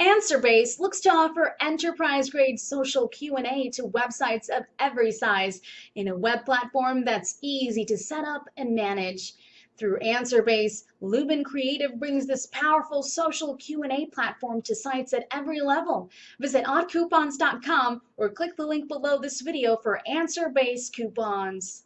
AnswerBase looks to offer enterprise-grade social Q&A to websites of every size in a web platform that's easy to set up and manage. Through AnswerBase, Lubin Creative brings this powerful social Q&A platform to sites at every level. Visit oddcoupons.com or click the link below this video for AnswerBase coupons.